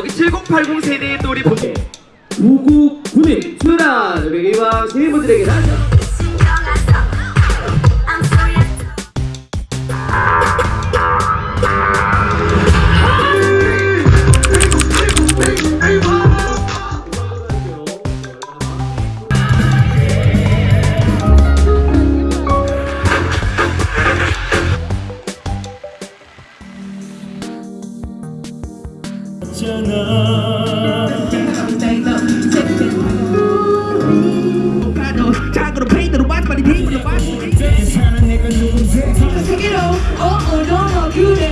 여기 7080 세대의 또 네. 우리 보고 5991 수라 우리 이왕 시민분들에게 하자 없잖아. 작으로 페인으로 맞바리 힘으로 맞바리 세계로 어 어려워 그래.